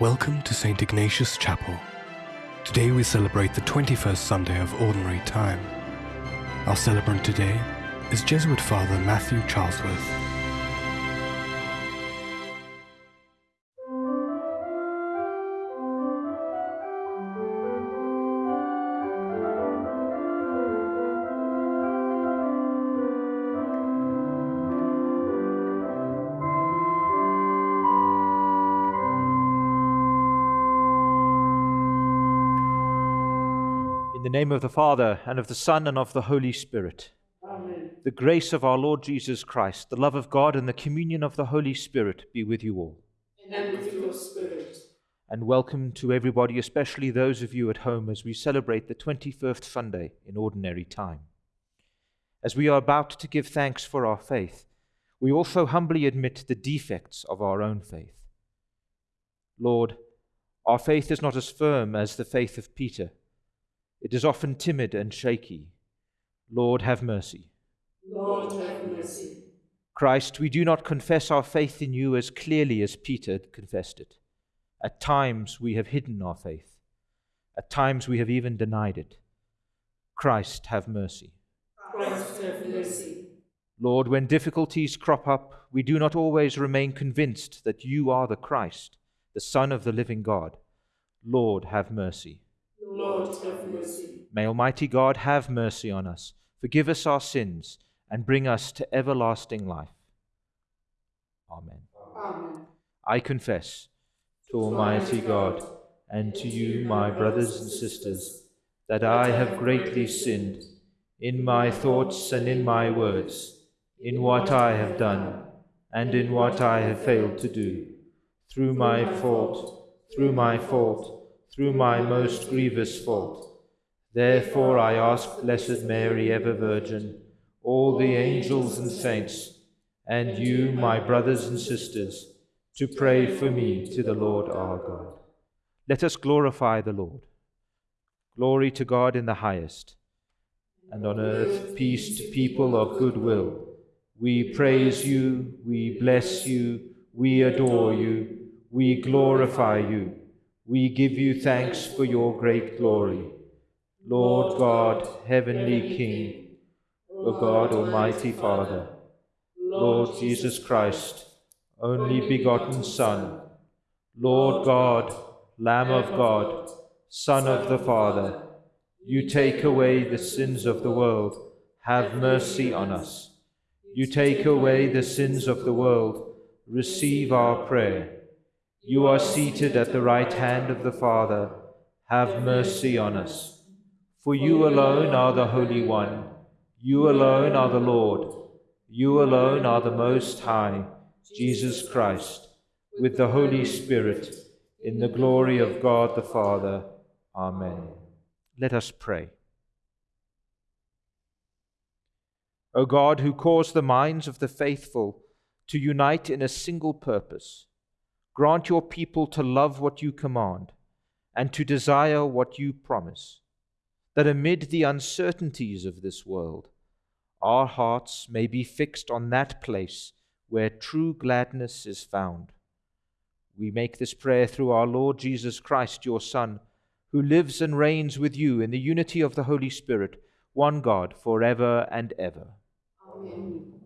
Welcome to St. Ignatius Chapel. Today we celebrate the 21st Sunday of Ordinary Time. Our celebrant today is Jesuit Father Matthew Charlesworth. The name of the Father, and of the Son, and of the Holy Spirit. Amen. The grace of our Lord Jesus Christ, the love of God, and the communion of the Holy Spirit be with you all. And with your spirit. And welcome to everybody, especially those of you at home, as we celebrate the 21st Sunday in Ordinary Time. As we are about to give thanks for our faith, we also humbly admit the defects of our own faith. Lord, our faith is not as firm as the faith of Peter. It is often timid and shaky. Lord, have mercy. Lord, have mercy. Christ, we do not confess our faith in you as clearly as Peter confessed it. At times we have hidden our faith. At times we have even denied it. Christ, have mercy. Christ, have mercy. Lord, when difficulties crop up, we do not always remain convinced that you are the Christ, the Son of the living God. Lord, have mercy. Lord, have mercy. May Almighty God have mercy on us, forgive us our sins, and bring us to everlasting life. Amen. Amen. I confess to Almighty God and to you, my brothers and sisters, that I have greatly sinned in my thoughts and in my words, in what I have done and in what I have failed to do, through my fault, through my fault, through my most grievous fault. Therefore I ask Blessed Mary, ever Virgin, all the angels and saints, and you, my brothers and sisters, to pray for me to the Lord our God. Let us glorify the Lord. Glory to God in the highest, and on earth peace to people of good will. We praise you, we bless you, we adore you, we glorify you, we give you thanks for your great glory. Lord God, heavenly King, O God, Almighty Father, Lord Jesus Christ, only begotten Son, Lord God, Lamb of God, Son of the Father, you take away the sins of the world, have mercy on us. You take away the sins of the world, receive our prayer. You are seated at the right hand of the Father, have mercy on us. For you alone are the Holy One, you alone are the Lord, you alone are the Most High, Jesus Christ, with the Holy Spirit, in the glory of God the Father. Amen. Let us pray. O God, who caused the minds of the faithful to unite in a single purpose, grant your people to love what you command and to desire what you promise, that amid the uncertainties of this world, our hearts may be fixed on that place where true gladness is found. We make this prayer through our Lord Jesus Christ, your Son, who lives and reigns with you in the unity of the Holy Spirit, one God, for ever and ever. Amen.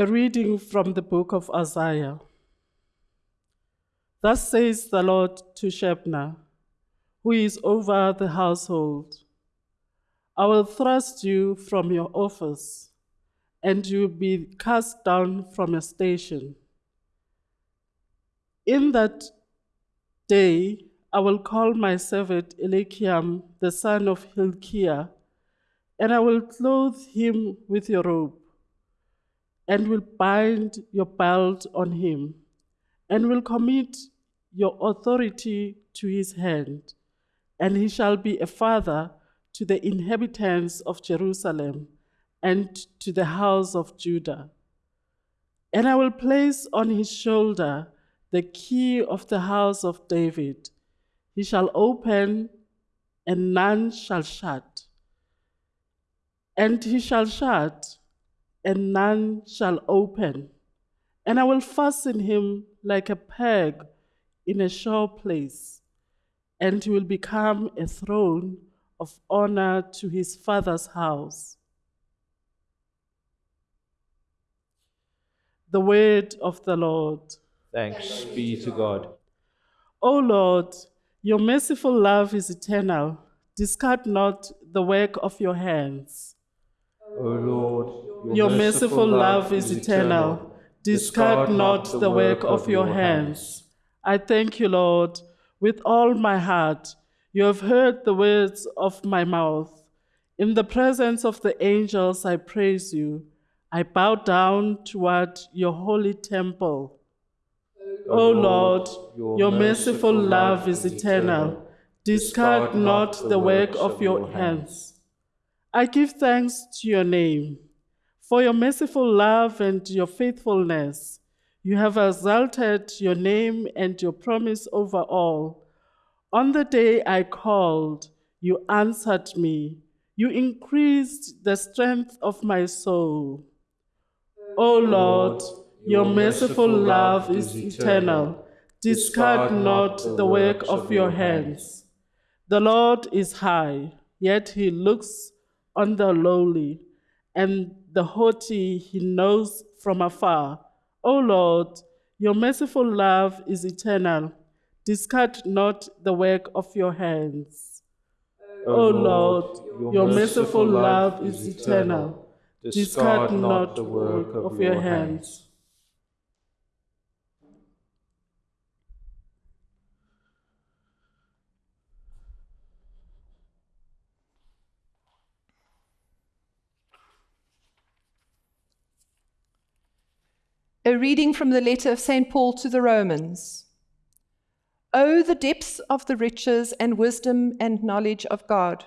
A reading from the book of Isaiah. Thus says the Lord to Shebna, who is over the household I will thrust you from your office, and you will be cast down from your station. In that day, I will call my servant Eliakim, the son of Hilkiah, and I will clothe him with your robe and will bind your belt on him, and will commit your authority to his hand, and he shall be a father to the inhabitants of Jerusalem and to the house of Judah. And I will place on his shoulder the key of the house of David. He shall open, and none shall shut And he shall shut, and none shall open. And I will fasten him like a peg in a sure place, and he will become a throne of honor to his father's house. The word of the Lord. Thanks be to God. O Lord, your merciful love is eternal. Discard not the work of your hands. O Lord, Your merciful love is eternal. Discard not the work of your hands. I thank you, Lord, with all my heart. You have heard the words of my mouth. In the presence of the angels, I praise you. I bow down toward your holy temple. O Lord, your merciful love is eternal. Discard not the work of your hands. I give thanks to your name. For your merciful love and your faithfulness, you have exalted your name and your promise over all. On the day I called, you answered me. You increased the strength of my soul. O Lord, your merciful love is eternal. Discard not the work of your hands. The Lord is high, yet he looks on the lowly, and the haughty he knows from afar. O Lord, your merciful love is eternal. Discard not the work of your hands. O Lord, your merciful love is eternal. Discard not the work of your hands. A reading from the letter of St. Paul to the Romans. Oh, the depths of the riches and wisdom and knowledge of God!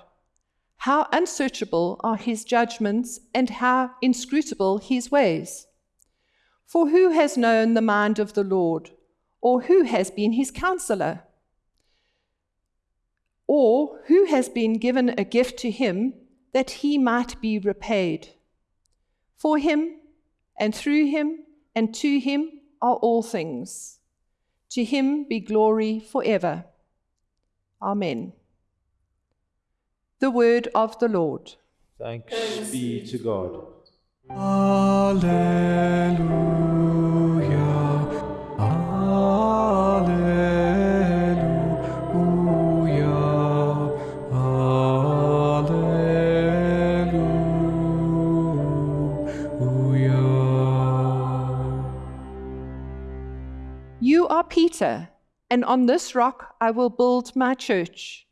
How unsearchable are his judgments and how inscrutable his ways! For who has known the mind of the Lord, or who has been his counselor? Or who has been given a gift to him that he might be repaid? For him, and through him, and to him are all things. To him be glory forever. Amen. The word of the Lord. Thanks be to God. Alleluia. Alleluia. You are Peter, and on this rock I will build my church,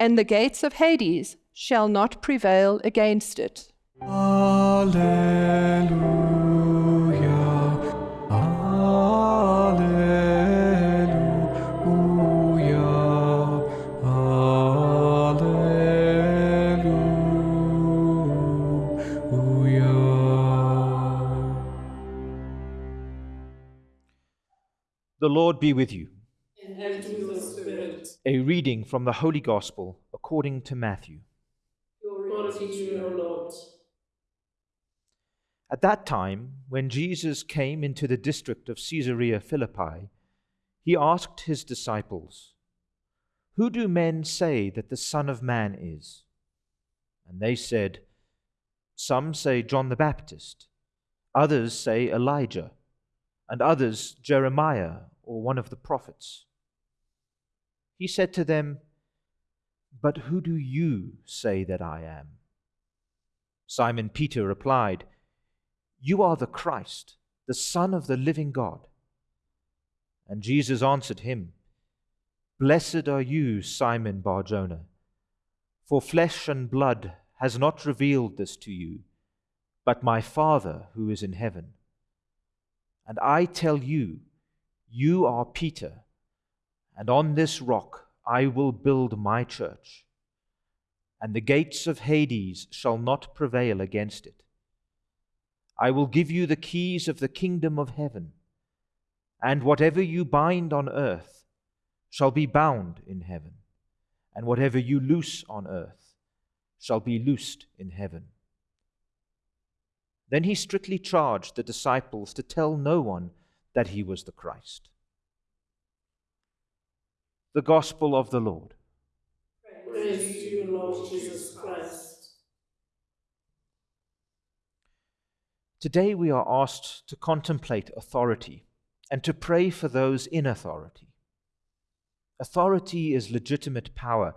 and the gates of Hades shall not prevail against it. Alleluia. Lord be with you. And with your spirit. A reading from the Holy Gospel according to Matthew. Glory to you, O Lord. At that time, when Jesus came into the district of Caesarea Philippi, he asked his disciples, Who do men say that the Son of Man is? And they said, Some say John the Baptist, others say Elijah, and others Jeremiah or one of the prophets. He said to them, But who do you say that I am? Simon Peter replied, You are the Christ, the Son of the living God. And Jesus answered him, Blessed are you, Simon Barjona, for flesh and blood has not revealed this to you, but my Father who is in heaven. And I tell you, you are Peter, and on this rock I will build my church, and the gates of Hades shall not prevail against it. I will give you the keys of the kingdom of heaven, and whatever you bind on earth shall be bound in heaven, and whatever you loose on earth shall be loosed in heaven. Then he strictly charged the disciples to tell no one that he was the Christ. The Gospel of the Lord. Praise to you, Lord Jesus Christ. Today we are asked to contemplate authority and to pray for those in authority. Authority is legitimate power,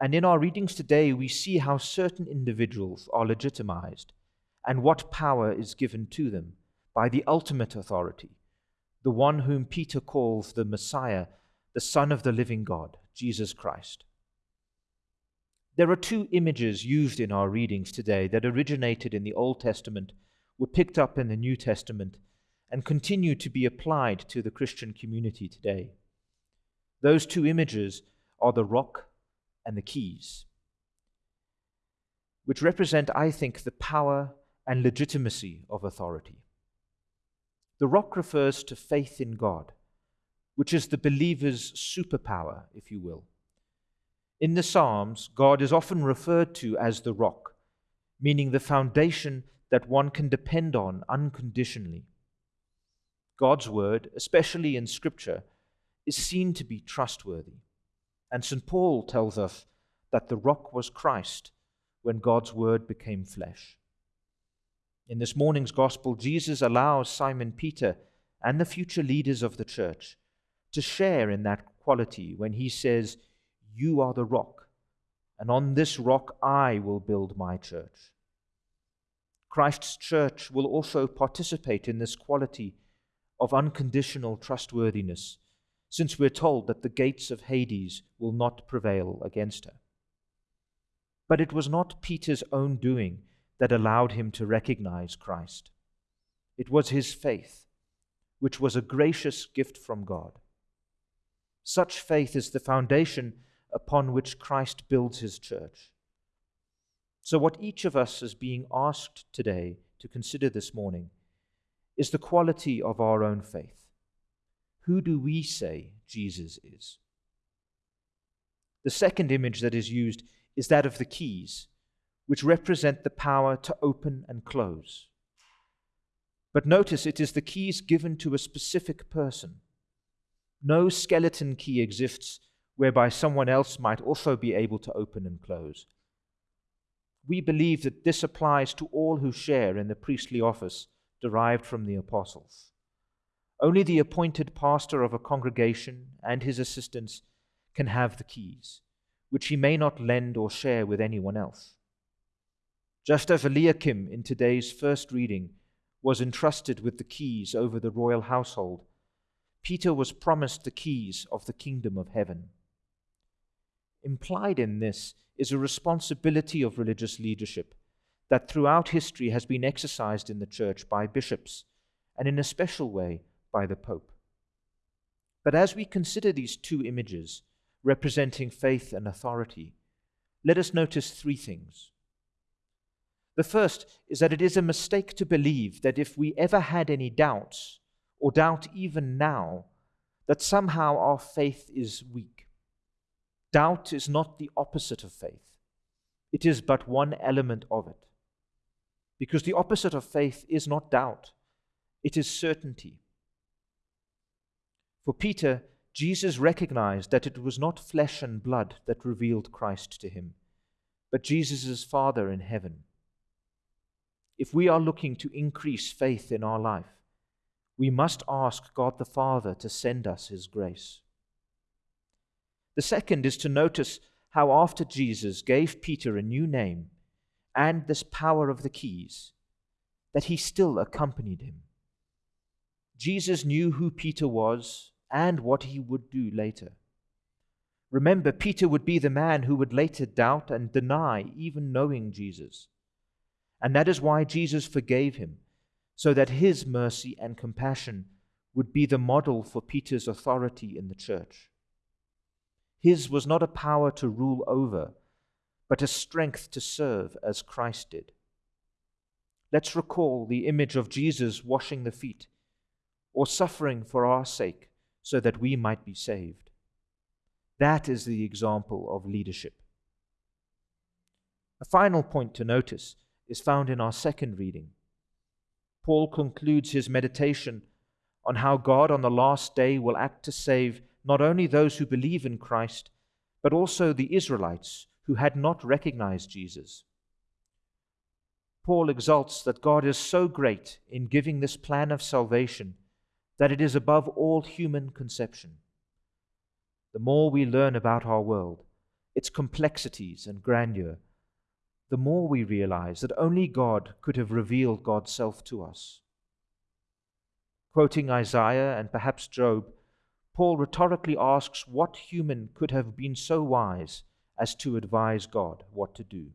and in our readings today we see how certain individuals are legitimized and what power is given to them by the ultimate authority, the one whom Peter calls the Messiah, the Son of the living God, Jesus Christ. There are two images used in our readings today that originated in the Old Testament, were picked up in the New Testament, and continue to be applied to the Christian community today. Those two images are the rock and the keys, which represent, I think, the power and legitimacy of authority. The rock refers to faith in God, which is the believer's superpower, if you will. In the Psalms, God is often referred to as the rock, meaning the foundation that one can depend on unconditionally. God's word, especially in Scripture, is seen to be trustworthy. And St. Paul tells us that the rock was Christ when God's word became flesh. In this morning's gospel, Jesus allows Simon Peter and the future leaders of the church to share in that quality when he says, You are the rock, and on this rock I will build my church. Christ's church will also participate in this quality of unconditional trustworthiness, since we're told that the gates of Hades will not prevail against her. But it was not Peter's own doing that allowed him to recognize Christ. It was his faith, which was a gracious gift from God. Such faith is the foundation upon which Christ builds his church. So, what each of us is being asked today to consider this morning is the quality of our own faith. Who do we say Jesus is? The second image that is used is that of the keys which represent the power to open and close. But notice it is the keys given to a specific person. No skeleton key exists whereby someone else might also be able to open and close. We believe that this applies to all who share in the priestly office derived from the apostles. Only the appointed pastor of a congregation and his assistants can have the keys, which he may not lend or share with anyone else. Just as Eliakim in today's first reading was entrusted with the keys over the royal household, Peter was promised the keys of the kingdom of heaven. Implied in this is a responsibility of religious leadership that throughout history has been exercised in the church by bishops, and in a special way by the Pope. But as we consider these two images representing faith and authority, let us notice three things. The first is that it is a mistake to believe that if we ever had any doubts, or doubt even now, that somehow our faith is weak. Doubt is not the opposite of faith, it is but one element of it. Because the opposite of faith is not doubt, it is certainty. For Peter, Jesus recognized that it was not flesh and blood that revealed Christ to him, but Jesus' Father in heaven if we are looking to increase faith in our life, we must ask God the Father to send us His grace. The second is to notice how, after Jesus gave Peter a new name and this power of the keys, that he still accompanied him. Jesus knew who Peter was and what he would do later. Remember, Peter would be the man who would later doubt and deny even knowing Jesus. And that is why Jesus forgave him, so that his mercy and compassion would be the model for Peter's authority in the church. His was not a power to rule over, but a strength to serve as Christ did. Let's recall the image of Jesus washing the feet or suffering for our sake so that we might be saved. That is the example of leadership. A final point to notice is found in our second reading. Paul concludes his meditation on how God on the last day will act to save not only those who believe in Christ, but also the Israelites who had not recognized Jesus. Paul exalts that God is so great in giving this plan of salvation that it is above all human conception. The more we learn about our world, its complexities and grandeur, the more we realize that only God could have revealed God's self to us. Quoting Isaiah and perhaps Job, Paul rhetorically asks what human could have been so wise as to advise God what to do.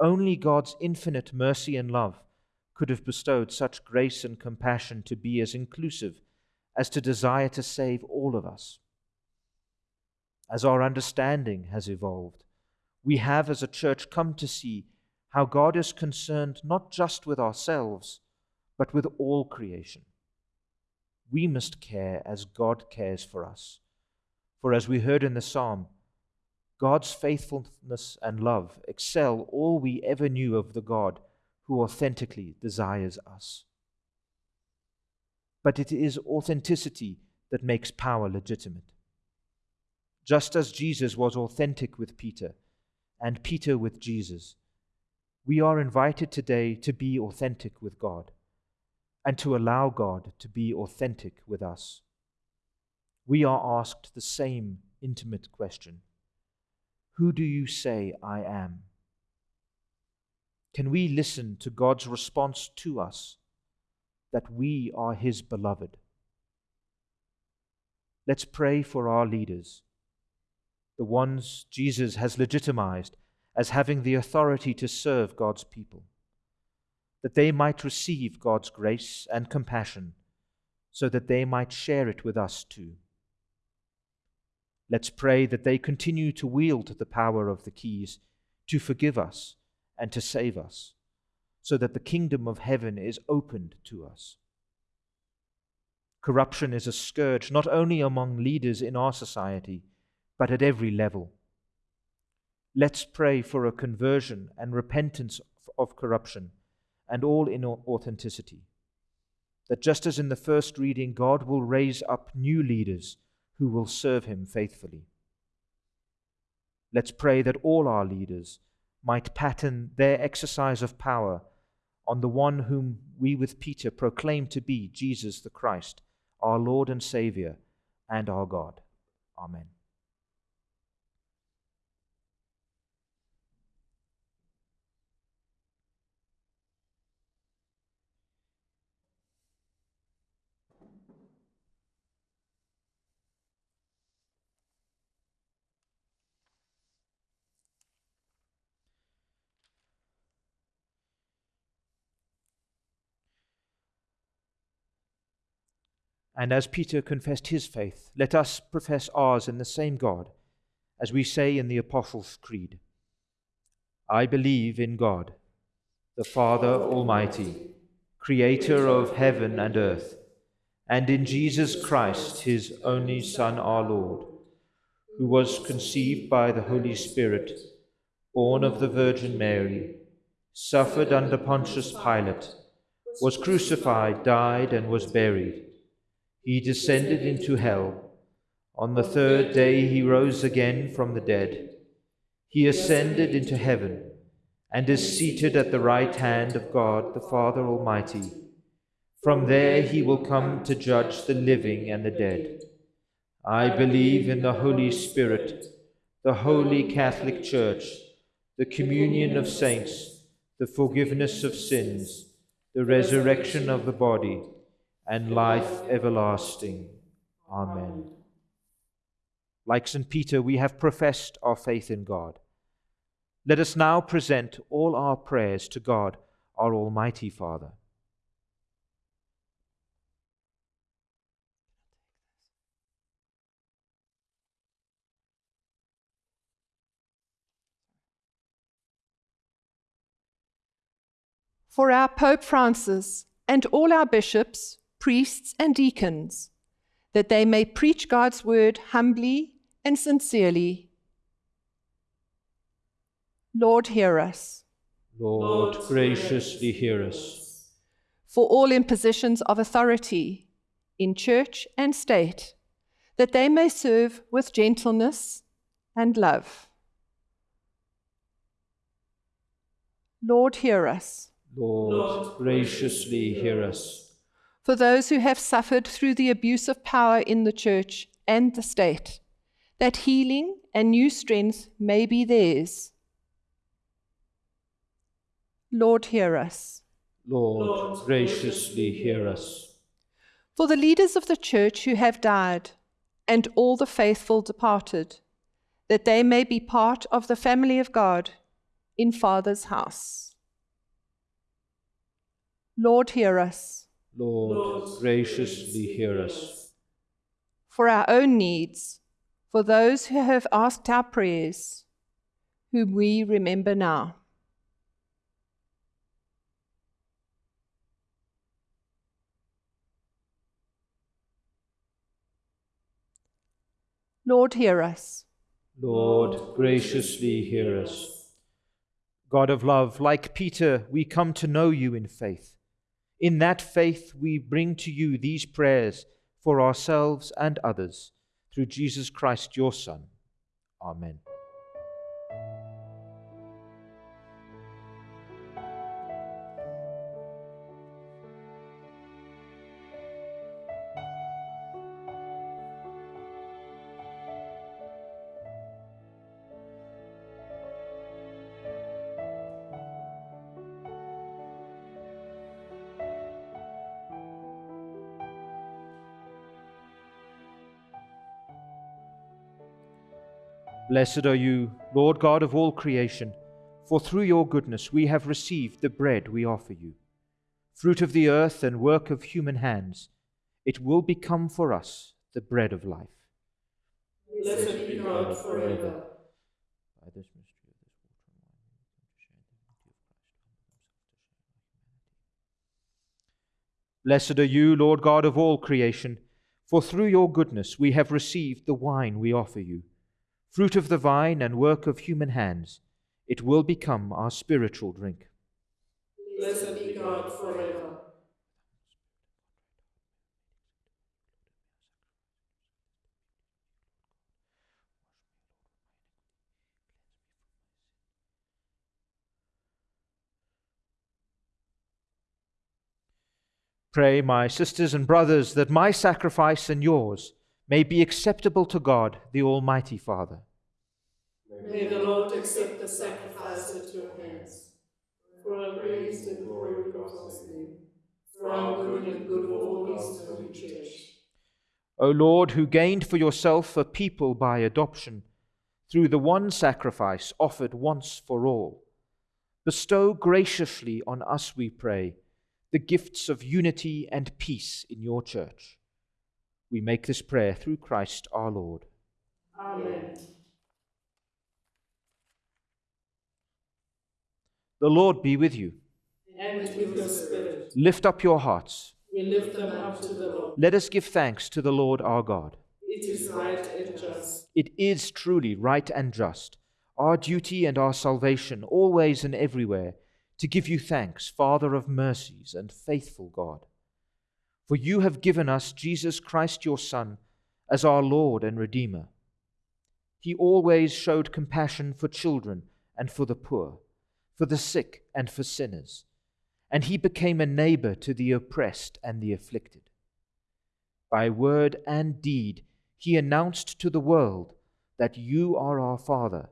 Only God's infinite mercy and love could have bestowed such grace and compassion to be as inclusive as to desire to save all of us. As our understanding has evolved, we have as a church come to see how God is concerned not just with ourselves, but with all creation. We must care as God cares for us. For as we heard in the psalm, God's faithfulness and love excel all we ever knew of the God who authentically desires us. But it is authenticity that makes power legitimate. Just as Jesus was authentic with Peter and Peter with Jesus, we are invited today to be authentic with God and to allow God to be authentic with us. We are asked the same intimate question who do you say I am? Can we listen to God's response to us that we are His beloved? Let's pray for our leaders, the ones Jesus has legitimized as having the authority to serve God's people, that they might receive God's grace and compassion so that they might share it with us too. Let's pray that they continue to wield the power of the keys to forgive us and to save us, so that the kingdom of heaven is opened to us. Corruption is a scourge not only among leaders in our society, but at every level. Let's pray for a conversion and repentance of corruption and all inauthenticity. That just as in the first reading, God will raise up new leaders who will serve him faithfully. Let's pray that all our leaders might pattern their exercise of power on the one whom we with Peter proclaim to be Jesus the Christ, our Lord and Saviour, and our God. Amen. And as Peter confessed his faith, let us profess ours in the same God, as we say in the Apostles' Creed. I believe in God, the Father Almighty, creator of heaven and earth, and in Jesus Christ, his only Son, our Lord, who was conceived by the Holy Spirit, born of the Virgin Mary, suffered under Pontius Pilate, was crucified, died, and was buried he descended into hell. On the third day he rose again from the dead. He ascended into heaven and is seated at the right hand of God the Father Almighty. From there he will come to judge the living and the dead. I believe in the Holy Spirit, the holy Catholic Church, the communion of saints, the forgiveness of sins, the resurrection of the body, and life everlasting. Amen. Like St. Peter, we have professed our faith in God. Let us now present all our prayers to God, our Almighty Father. For our Pope Francis and all our bishops, priests, and deacons, that they may preach God's word humbly and sincerely. Lord, hear us. Lord, graciously hear us. for all impositions of authority in church and state, that they may serve with gentleness and love. Lord, hear us. Lord, graciously hear us. For those who have suffered through the abuse of power in the church and the state, that healing and new strength may be theirs. Lord, hear us. Lord, graciously hear us. For the leaders of the church who have died, and all the faithful departed, that they may be part of the family of God in Father's house. Lord, hear us. Lord, graciously hear us. For our own needs, for those who have asked our prayers, whom we remember now. Lord, hear us. Lord, graciously hear us. God of love, like Peter, we come to know you in faith. In that faith, we bring to you these prayers for ourselves and others, through Jesus Christ, your Son. Amen. Blessed are you, Lord God of all creation, for through your goodness we have received the bread we offer you. Fruit of the earth and work of human hands, it will become for us the bread of life. Blessed be God forever. By this mystery of this water and wine, we come to share the divinity of Christ, to share our humanity. Blessed are you, Lord God of all creation, for through your goodness we have received the wine we offer you. Fruit of the vine and work of human hands, it will become our spiritual drink. Blessed be God forever. Pray, my sisters and brothers, that my sacrifice and yours may be acceptable to God, the Almighty Father. May the Lord accept the sacrifice at your hands. For our praise and glory of God's name. For our good and good of all His holy church. O Lord, who gained for yourself a people by adoption, through the one sacrifice offered once for all, bestow graciously on us, we pray, the gifts of unity and peace in your church. We make this prayer through Christ our Lord. Amen. The Lord be with you. And with your spirit, Lift up your hearts. we lift them up to the Lord. Let us give thanks to the Lord our God. It is right and just. It is truly right and just, our duty and our salvation, always and everywhere, to give you thanks, Father of mercies and faithful God. For you have given us Jesus Christ your Son as our Lord and Redeemer. He always showed compassion for children and for the poor, for the sick and for sinners, and he became a neighbor to the oppressed and the afflicted. By word and deed, he announced to the world that you are our Father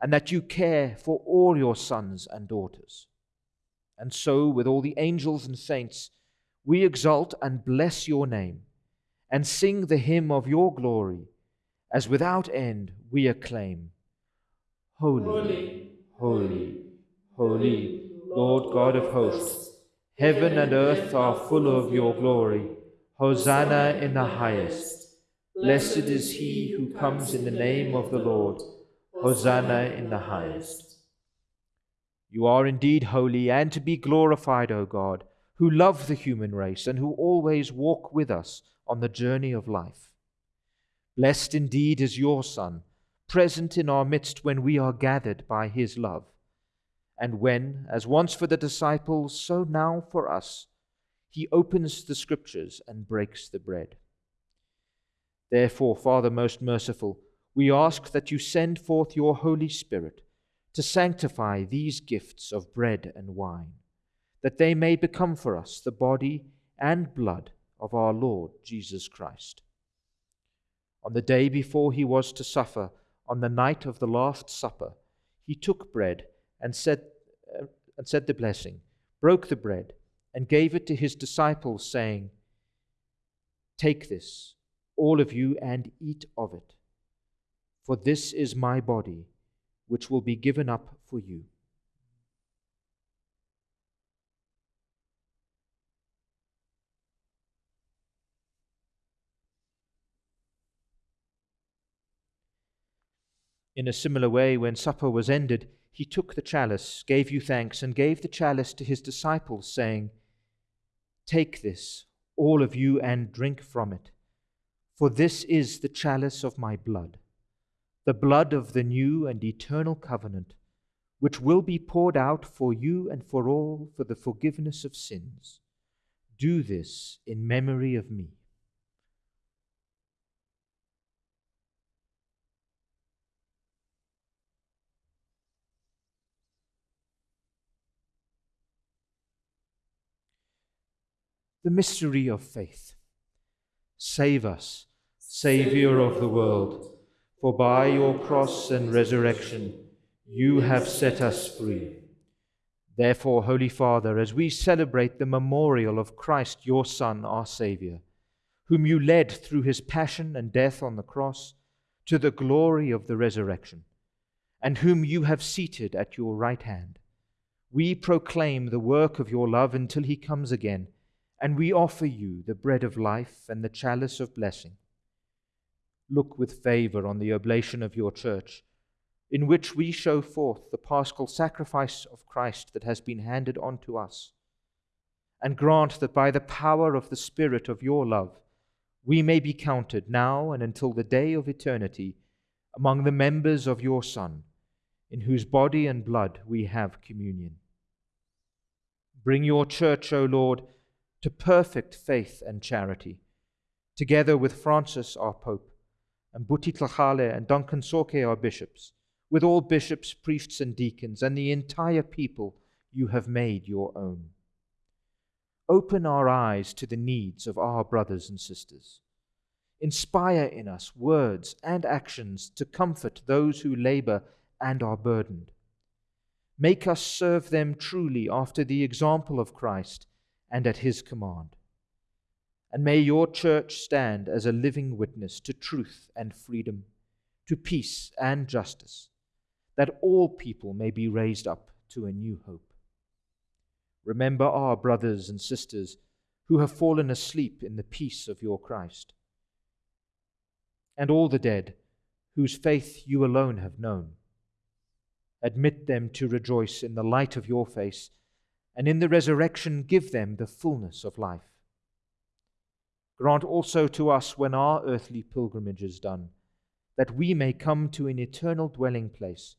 and that you care for all your sons and daughters. And so, with all the angels and saints, we exalt and bless your name and sing the hymn of your glory, as without end we acclaim Holy, Holy, holy, holy, Lord God of hosts, heaven and earth are full of your glory. Hosanna in the highest. Blessed is he who comes in the name of the Lord. Hosanna in the highest. You are indeed holy and to be glorified, O God, who love the human race and who always walk with us on the journey of life. Blessed indeed is your Son, present in our midst when we are gathered by his love. And when, as once for the disciples, so now for us, he opens the scriptures and breaks the bread. Therefore, Father most merciful, we ask that you send forth your Holy Spirit to sanctify these gifts of bread and wine, that they may become for us the body and blood of our Lord Jesus Christ. On the day before he was to suffer, on the night of the Last Supper, he took bread and said, uh, and said the blessing, broke the bread, and gave it to his disciples, saying, Take this, all of you, and eat of it, for this is my body which will be given up for you. In a similar way, when supper was ended, he took the chalice, gave you thanks, and gave the chalice to his disciples, saying, Take this, all of you, and drink from it, for this is the chalice of my blood the blood of the new and eternal covenant, which will be poured out for you and for all for the forgiveness of sins. Do this in memory of me. The mystery of faith. Save us, Saviour of the world for by your cross and resurrection you have set us free. Therefore, Holy Father, as we celebrate the memorial of Christ, your Son, our Saviour, whom you led through his passion and death on the cross to the glory of the resurrection, and whom you have seated at your right hand, we proclaim the work of your love until he comes again, and we offer you the bread of life and the chalice of blessing look with favor on the oblation of your church, in which we show forth the paschal sacrifice of Christ that has been handed on to us. And grant that by the power of the Spirit of your love, we may be counted now and until the day of eternity among the members of your Son, in whose body and blood we have communion. Bring your church, O Lord, to perfect faith and charity, together with Francis our Pope and Buti Tlhagale and Duncan Tsoke our bishops, with all bishops, priests, and deacons, and the entire people you have made your own. Open our eyes to the needs of our brothers and sisters. Inspire in us words and actions to comfort those who labor and are burdened. Make us serve them truly after the example of Christ and at his command. And may your church stand as a living witness to truth and freedom, to peace and justice, that all people may be raised up to a new hope. Remember our brothers and sisters who have fallen asleep in the peace of your Christ, and all the dead whose faith you alone have known. Admit them to rejoice in the light of your face, and in the resurrection give them the fullness of life. Grant also to us when our earthly pilgrimage is done, that we may come to an eternal dwelling place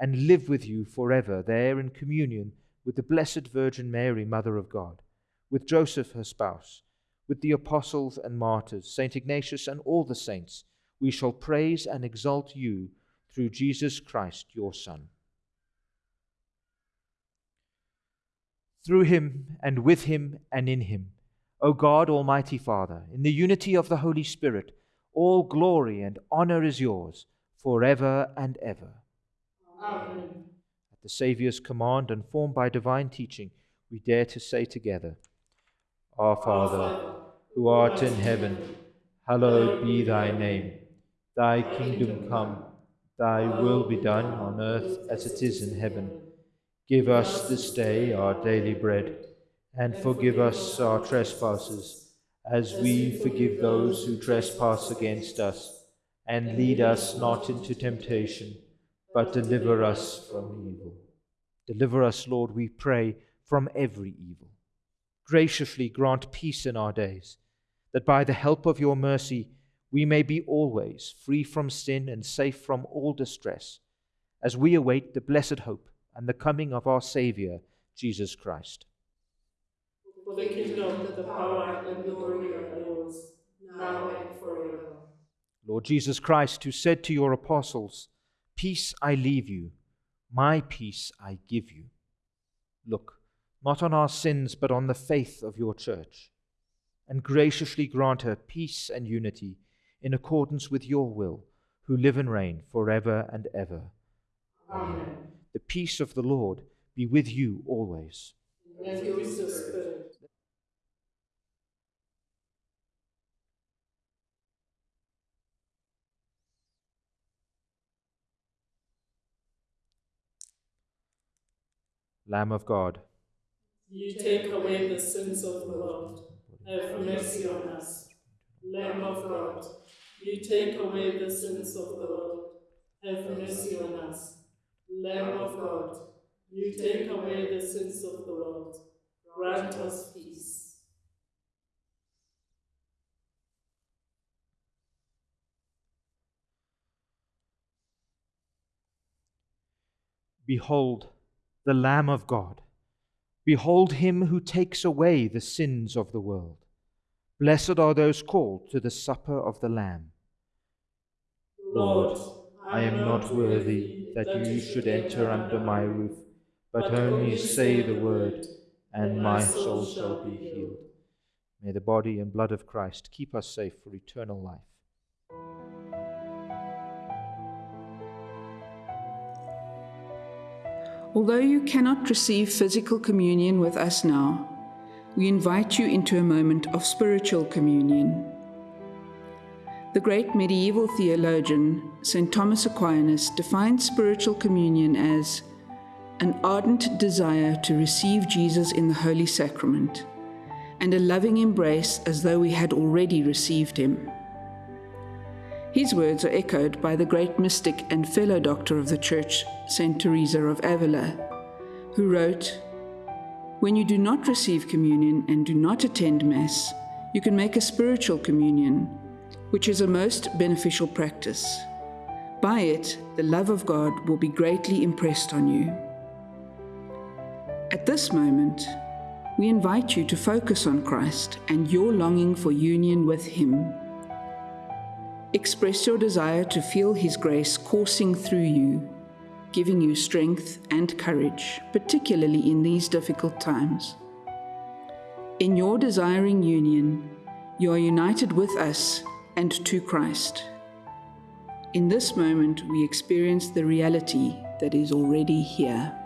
and live with you forever there in communion with the Blessed Virgin Mary, Mother of God, with Joseph her spouse, with the apostles and martyrs, Saint Ignatius, and all the saints. We shall praise and exalt you through Jesus Christ, your Son. Through him, and with him, and in him O God, Almighty Father, in the unity of the Holy Spirit, all glory and honor is yours forever and ever. Amen. At the Saviour's command and formed by divine teaching, we dare to say together Our Father, who art in heaven, hallowed be thy name. Thy kingdom come, thy will be done on earth as it is in heaven. Give us this day our daily bread and forgive us our trespasses, as we forgive those who trespass against us. And lead us not into temptation, but deliver us from evil. Deliver us, Lord, we pray, from every evil. Graciously grant peace in our days, that by the help of your mercy we may be always free from sin and safe from all distress, as we await the blessed hope and the coming of our Saviour, Jesus Christ For the kingdom, the power, and the glory are yours, now and forever. Lord Jesus Christ, who said to your apostles, Peace I leave you, my peace I give you. Look, not on our sins, but on the faith of your church, and graciously grant her peace and unity in accordance with your will, who live and reign forever and ever. Amen. The peace of the Lord be with you always. And with your spirit. Lamb of God, You take away the sins of the world. Have mercy on us. Lamb of God, you take away the sins of the world. Have mercy on us. Lamb of God, you take away the sins of the world. Grant us peace. behold the Lamb of God. Behold him who takes away the sins of the world. Blessed are those called to the supper of the Lamb. Lord, I am not worthy that you should enter under my roof, but only say the word, and my soul shall be healed. May the body and blood of Christ keep us safe for eternal life. Although you cannot receive physical communion with us now, we invite you into a moment of spiritual communion. The great medieval theologian, St. Thomas Aquinas, defined spiritual communion as an ardent desire to receive Jesus in the Holy Sacrament and a loving embrace as though we had already received him. His words are echoed by the great mystic and fellow doctor of the Church, St. Teresa of Avila, who wrote When you do not receive communion and do not attend Mass, you can make a spiritual communion, which is a most beneficial practice. By it, the love of God will be greatly impressed on you. At this moment, we invite you to focus on Christ and your longing for union with Him. Express your desire to feel His grace coursing through you, giving you strength and courage, particularly in these difficult times. In your desiring union, you are united with us and to Christ. In this moment, we experience the reality that is already here.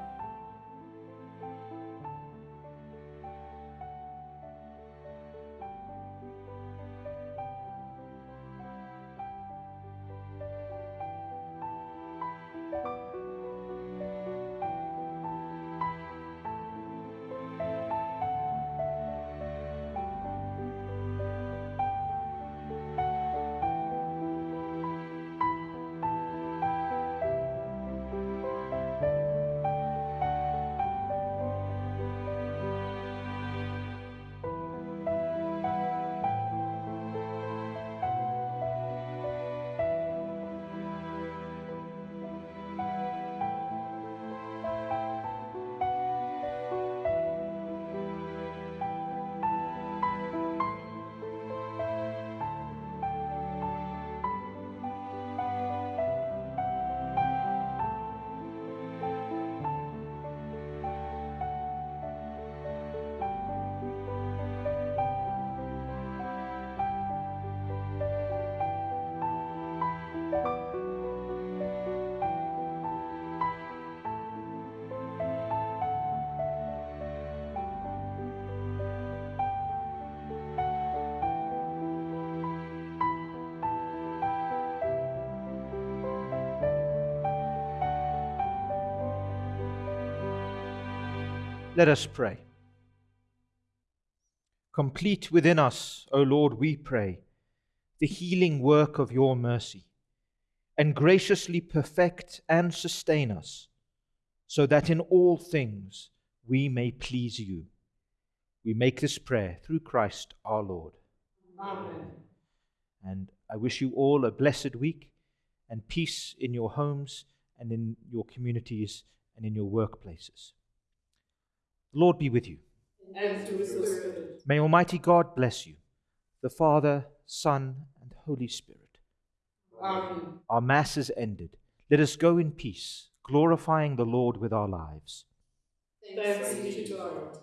Let us pray. Complete within us, O Lord, we pray, the healing work of your mercy, and graciously perfect and sustain us, so that in all things we may please you. We make this prayer through Christ our Lord. Amen. And I wish you all a blessed week and peace in your homes and in your communities and in your workplaces. The Lord be with you. And your spirit. May Almighty God bless you, the Father, Son, and Holy Spirit. Amen. Our Mass is ended. Let us go in peace, glorifying the Lord with our lives. Thanks be to God.